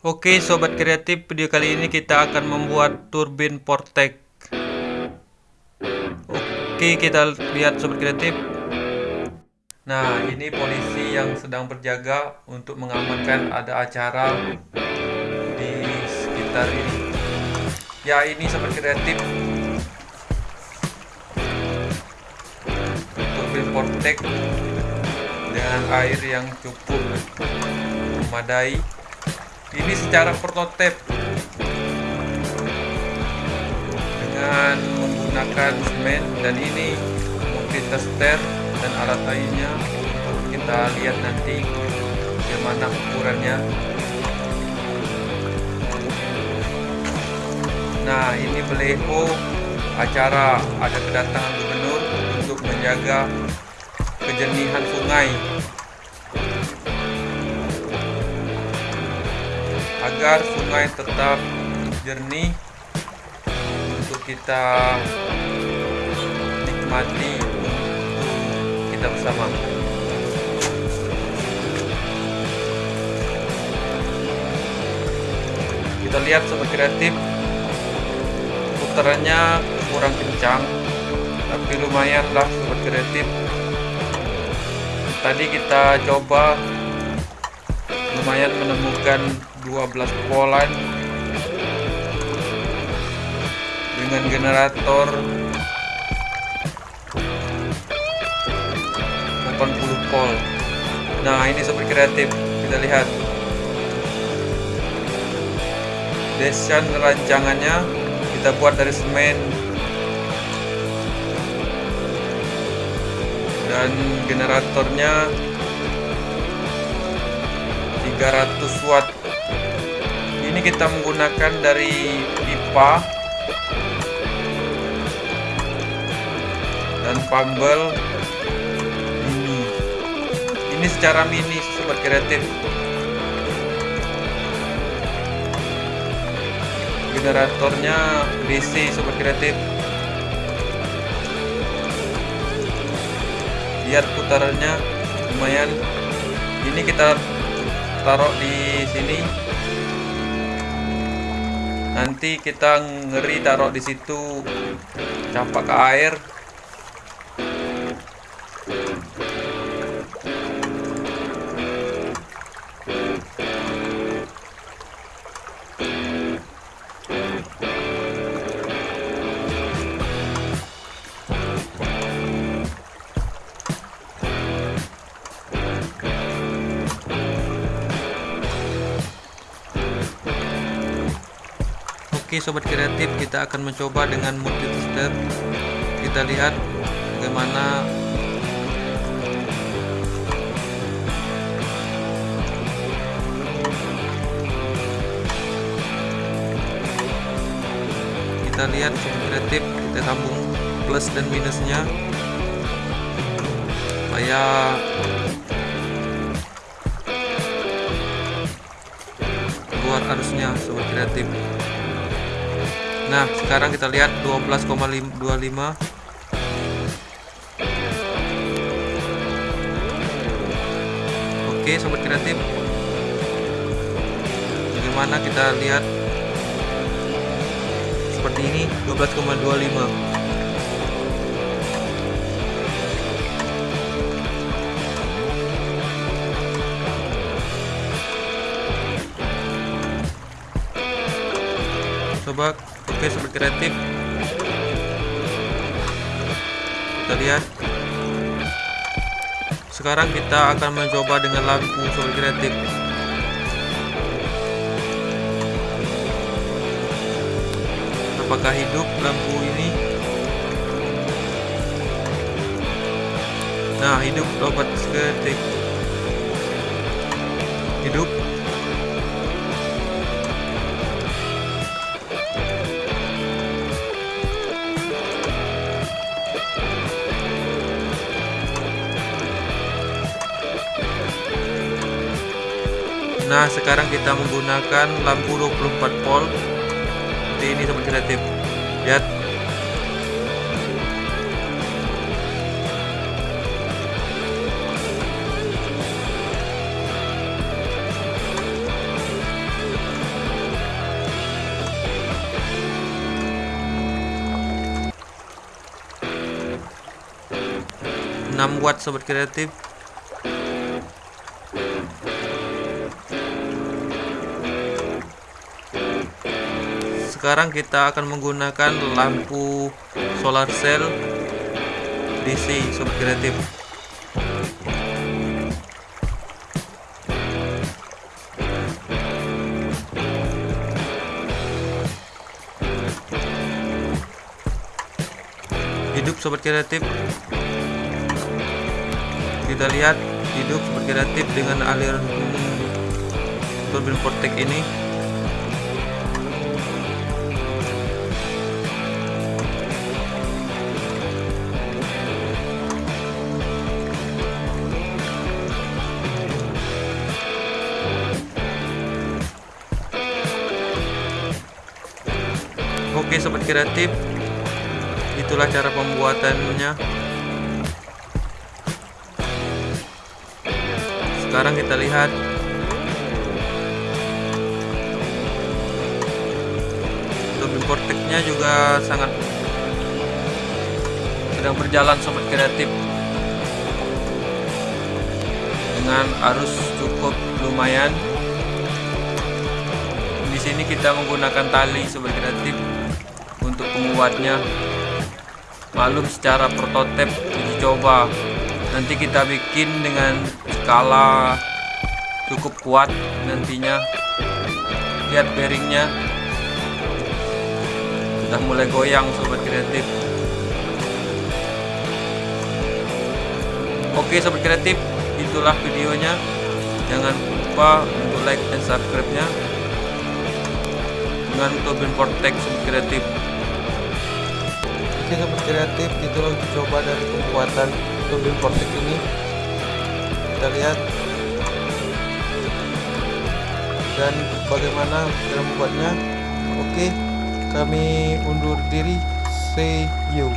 Oke sobat kreatif, video kali ini kita akan membuat turbin Portek. Oke, kita lihat sobat kreatif. Nah, ini polisi yang sedang berjaga untuk mengamankan ada acara di sekitar ini. Ya, ini sobat kreatif. Turbin Portek dengan air yang cukup memadai ini secara prototipe. Dengan menggunakan semen dan ini multi tester dan alat lainnya. Kita lihat nanti bagaimana ukurannya. Nah ini beleho acara. Ada kedatangan gubernur untuk menjaga kejernihan sungai agar sungai tetap jernih untuk kita nikmati kita bersama. Kita lihat sobat kreatif putarannya kurang kencang tapi lumayan lah sobat kreatif. Tadi kita coba lumayan menemukan 12 polan dengan generator 80 volt. Nah ini super kreatif. Kita lihat. Desain rancangannya kita buat dari semen. Dan generatornya 300 watt ini kita menggunakan dari pipa dan pambel mini. Ini secara mini sobat kreatif. Generatornya DC sobat kreatif. Lihat putarannya lumayan. Ini kita taruh di sini nanti kita ngeri taruh di situ. Campak ke air Oke sobat kreatif kita akan mencoba dengan multi tester kita lihat bagaimana kita lihat sobat kreatif kita sambung plus dan minusnya. Supaya keluar arusnya sobat kreatif Nah, sekarang kita lihat 12,25 Oke, sobat kreatif. Bagaimana kita lihat seperti ini 12,25 Coba Oke sobat kreatif. Kita lihat. Sekarang kita akan mencoba dengan lampu sobat kreatif. Apakah hidup lampu ini? Nah hidup sobat kreatif. Hidup nah sekarang kita menggunakan lampu 24 volt. Seperti ini sobat kreatif lihat. Enam watt sobat kreatif sekarang kita akan menggunakan lampu solar cell DC sobat kreatif. Hidup sobat kreatif. Kita lihat hidup sobat kreatif dengan aliran turbin vortex ini Oke sobat kreatif. Itulah cara pembuatannya. Sekarang kita lihat. Turbin vortexnya juga sangat sedang berjalan sobat kreatif. Dengan arus cukup lumayan. Di sini kita menggunakan tali sobat kreatif untuk penguatnya. Maklum secara prototipe uji coba. Nanti kita bikin dengan skala cukup kuat nantinya. Lihat bearingnya. Sudah mulai goyang sobat kreatif. Oke sobat kreatif itulah videonya. Jangan lupa untuk like dan subscribe nya dengan turbin vortex kreatif oke sobat kreatif itulah uji coba dari pembuatan turbin vortex ini. Kita lihat. Dan bagaimana cara membuatnya. Oke kami undur diri. See you